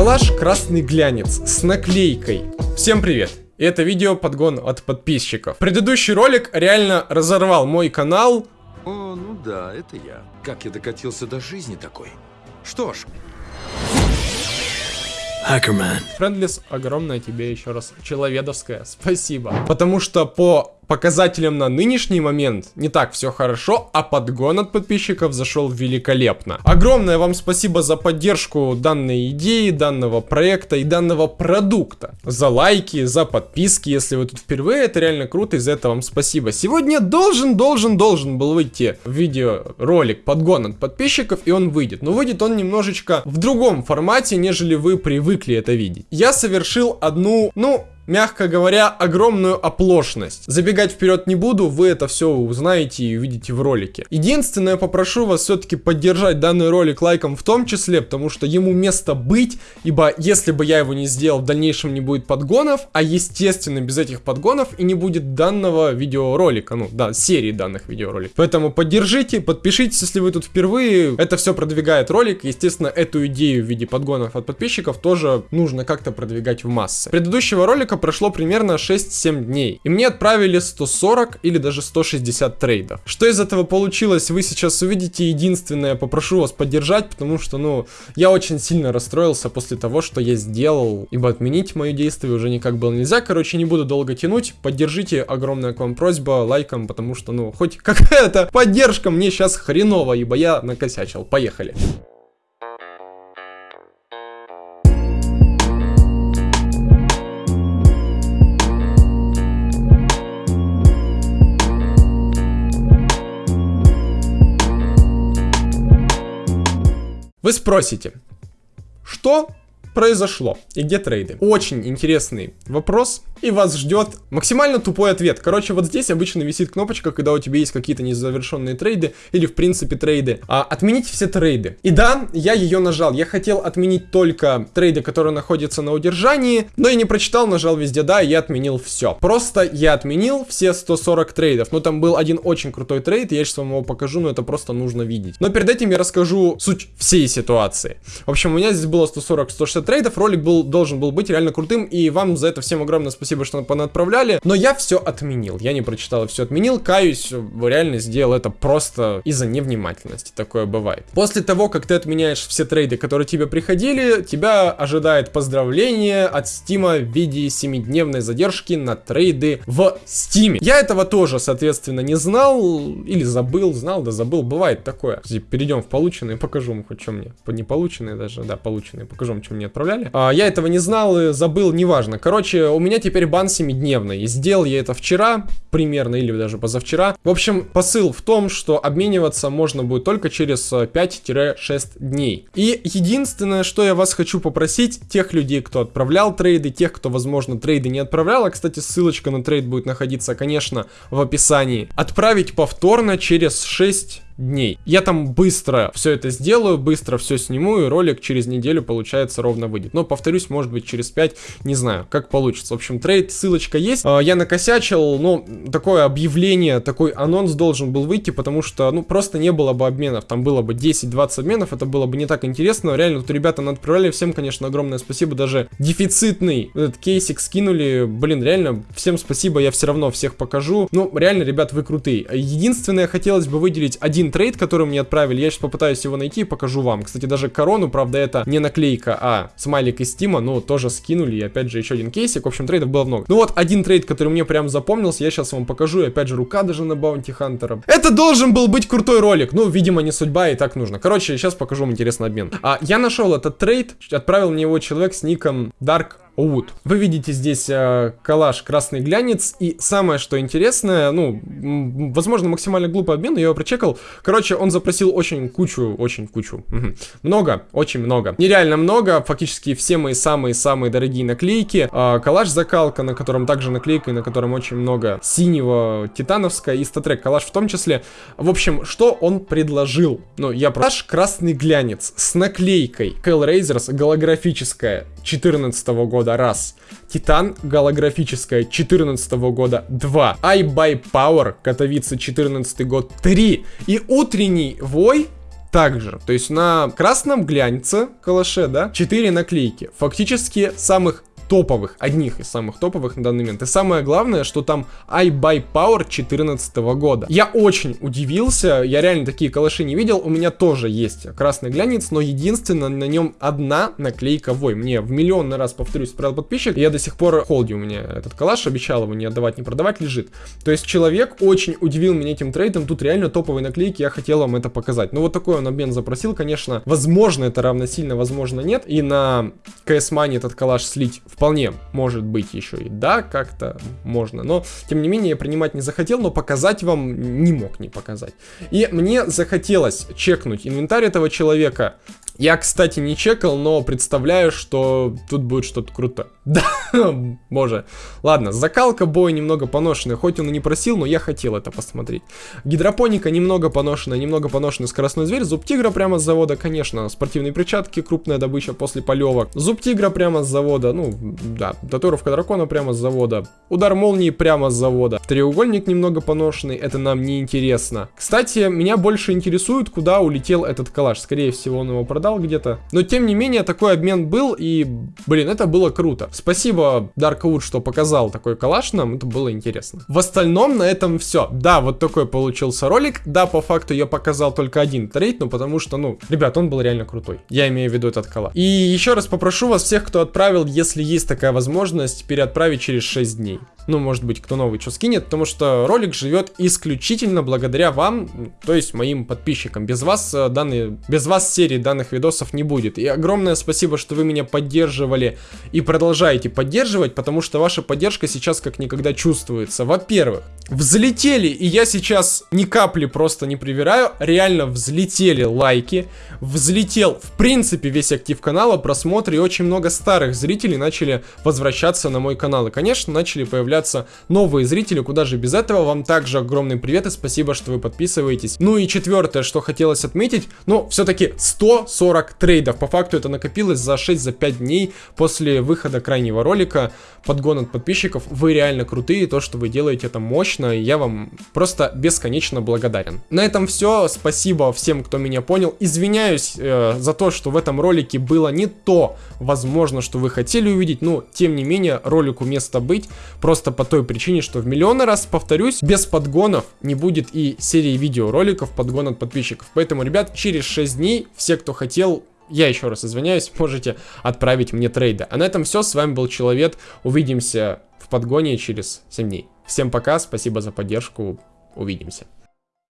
Калаш красный глянец с наклейкой. Всем привет! Это видео подгон от подписчиков. Предыдущий ролик реально разорвал мой канал. О, ну да, это я. Как я докатился до жизни такой? Что ж, Хакерман. Френдлис, огромное тебе еще раз человедовское спасибо. Потому что по показателям на нынешний момент не так все хорошо, а подгон от подписчиков зашел великолепно. Огромное вам спасибо за поддержку данной идеи, данного проекта и данного продукта. За лайки, за подписки, если вы тут впервые, это реально круто, и за это вам спасибо. Сегодня должен, должен, должен был выйти видеоролик подгон от подписчиков, и он выйдет. Но выйдет он немножечко в другом формате, нежели вы привыкли это видеть. Я совершил одну, ну, мягко говоря, огромную оплошность. Забегать вперед не буду, вы это все узнаете и увидите в ролике. Единственное, попрошу вас все-таки поддержать данный ролик лайком в том числе, потому что ему место быть, ибо если бы я его не сделал, в дальнейшем не будет подгонов, а естественно без этих подгонов и не будет данного видеоролика, ну да, серии данных видеороликов. Поэтому поддержите, подпишитесь, если вы тут впервые, это все продвигает ролик, естественно, эту идею в виде подгонов от подписчиков тоже нужно как-то продвигать в массы. Предыдущего ролика прошло примерно 6-7 дней. И мне отправили 140 или даже 160 трейдов. Что из этого получилось, вы сейчас увидите. Единственное, попрошу вас поддержать, потому что, ну, я очень сильно расстроился после того, что я сделал. Ибо отменить мое действие уже никак было нельзя. Короче, не буду долго тянуть. Поддержите, огромная к вам просьба, лайком, потому что, ну, хоть какая-то поддержка мне сейчас хреново, ибо я накосячил. Поехали. Вы спросите, что произошло и где трейды? Очень интересный вопрос, и вас ждет максимально тупой ответ. Короче, вот здесь обычно висит кнопочка, когда у тебя есть какие-то незавершенные трейды, или в принципе трейды. А, отменить все трейды. И да, я ее нажал. Я хотел отменить только трейды, которые находятся на удержании, но я не прочитал, нажал везде да, и я отменил все. Просто я отменил все 140 трейдов. Но там был один очень крутой трейд, я сейчас вам его покажу, но это просто нужно видеть. Но перед этим я расскажу суть всей ситуации. В общем, у меня здесь было 140-160 трейдов, ролик был, должен был быть реально крутым, и вам за это всем огромное спасибо что понадправляли. Но я все отменил. Я не прочитал и все отменил. Каюсь, реально сделал это просто из-за невнимательности. Такое бывает. После того, как ты отменяешь все трейды, которые тебе приходили, тебя ожидает поздравление от Стима в виде 7-дневной задержки на трейды в Стиме. Я этого тоже, соответственно, не знал или забыл, знал, да забыл. Бывает такое. Перейдем в полученные, покажу вам хоть что мне. Не полученные даже, да, полученные. Покажу вам, что мне отправляли. А, я этого не знал и забыл, неважно. Короче, у меня теперь бан 7-дневный. И сделал я это вчера, примерно, или даже позавчера. В общем, посыл в том, что обмениваться можно будет только через 5-6 э, дней. И единственное, что я вас хочу попросить, тех людей, кто отправлял трейды, тех, кто, возможно, трейды не отправлял, а, кстати, ссылочка на трейд будет находиться, конечно, в описании, отправить повторно через 6 дней. Я там быстро все это сделаю, быстро все сниму, и ролик через неделю, получается, ровно выйдет. Но, повторюсь, может быть, через 5, не знаю, как получится. В общем, трейд, ссылочка есть. А, я накосячил, но такое объявление, такой анонс должен был выйти, потому что, ну, просто не было бы обменов. Там было бы 10-20 обменов, это было бы не так интересно. Реально, тут ребята отправляли, всем, конечно, огромное спасибо. Даже дефицитный этот кейсик скинули. Блин, реально, всем спасибо, я все равно всех покажу. Ну, реально, ребят, вы крутые. Единственное, хотелось бы выделить один трейд, который мне отправили. Я сейчас попытаюсь его найти и покажу вам. Кстати, даже корону, правда, это не наклейка, а смайлик из стима, но тоже скинули. И опять же, еще один кейсик. В общем, трейдов было много. Ну вот, один трейд, который мне прям запомнился, я сейчас вам покажу. И опять же, рука даже на Bounty Hunter а. Это должен был быть крутой ролик. Ну, видимо, не судьба, и так нужно. Короче, сейчас покажу вам интересный обмен. А, я нашел этот трейд, отправил мне его человек с ником Dark Wood. Вы видите здесь э, коллаж красный глянец. И самое, что интересное, ну, возможно, максимально глупый обмен, но я его прочекал. Короче, он запросил очень кучу, очень кучу. Угу. Много, очень много. Нереально много, фактически все мои самые-самые дорогие наклейки. Э, коллаж закалка, на котором также наклейка, и на котором очень много синего, титановская и статрек коллаж в том числе. В общем, что он предложил? Ну, я коллаж красный глянец с наклейкой Hellraisers голографическая 14 -го года раз. Титан голографическая 14 -го года 2. I Buy Power Катовица 14 год 3. И утренний вой также. То есть на красном глянце калаше, да, 4 наклейки. Фактически самых топовых, одних из самых топовых на данный момент. И самое главное, что там iBuy Power 2014 года. Я очень удивился, я реально такие калаши не видел. У меня тоже есть красный глянец, но единственное, на нем одна наклейка Вой. Мне в миллионный раз, повторюсь, отправил подписчик, я до сих пор холди у меня этот калаш, обещал его не отдавать, не продавать, лежит. То есть человек очень удивил меня этим трейдом, тут реально топовые наклейки, я хотел вам это показать. Ну вот такой он обмен запросил, конечно, возможно это равносильно, возможно нет. И на CS Money этот калаш слить в вполне может быть еще и да, как-то можно. Но, тем не менее, я принимать не захотел, но показать вам не мог не показать. И мне захотелось чекнуть инвентарь этого человека, я, кстати, не чекал, но представляю, что тут будет что-то круто. Да, боже. Ладно, закалка боя немного поношенная, хоть он и не просил, но я хотел это посмотреть. Гидропоника немного поношенная, немного поношенный скоростной зверь. Зуб тигра прямо с завода, конечно, спортивные перчатки, крупная добыча после полевок. Зуб тигра прямо с завода, ну, да, татуировка дракона прямо с завода. Удар молнии прямо с завода. Треугольник немного поношенный, это нам не интересно. Кстати, меня больше интересует, куда улетел этот калаш. Скорее всего, он его продал где-то. Но тем не менее, такой обмен был, и, блин, это было круто. Спасибо Darkwood, что показал такой калаш нам, это было интересно. В остальном на этом все. Да, вот такой получился ролик. Да, по факту я показал только один трейд, но потому что, ну, ребят, он был реально крутой. Я имею в виду этот калаш. И еще раз попрошу вас всех, кто отправил, если есть такая возможность, переотправить через 6 дней ну, может быть, кто новый что скинет, потому что ролик живет исключительно благодаря вам, то есть моим подписчикам. Без вас э, данные, без вас серии данных видосов не будет. И огромное спасибо, что вы меня поддерживали и продолжаете поддерживать, потому что ваша поддержка сейчас как никогда чувствуется. Во-первых, взлетели, и я сейчас ни капли просто не привираю, реально взлетели лайки, взлетел, в принципе, весь актив канала, просмотры, и очень много старых зрителей начали возвращаться на мой канал. И, конечно, начали появляться появляться новые зрители, куда же без этого. Вам также огромный привет и спасибо, что вы подписываетесь. Ну и четвертое, что хотелось отметить, ну, все-таки 140 трейдов. По факту это накопилось за 6-5 за дней после выхода крайнего ролика. Подгон от подписчиков. Вы реально крутые, то, что вы делаете, это мощно, и я вам просто бесконечно благодарен. На этом все. Спасибо всем, кто меня понял. Извиняюсь э, за то, что в этом ролике было не то, возможно, что вы хотели увидеть, но, тем не менее, ролику место быть. Просто Просто по той причине, что в миллионы раз, повторюсь, без подгонов не будет и серии видеороликов подгон от подписчиков. Поэтому, ребят, через 6 дней все, кто хотел, я еще раз извиняюсь, можете отправить мне трейды. А на этом все, с вами был Человек, увидимся в подгоне через 7 дней. Всем пока, спасибо за поддержку, увидимся.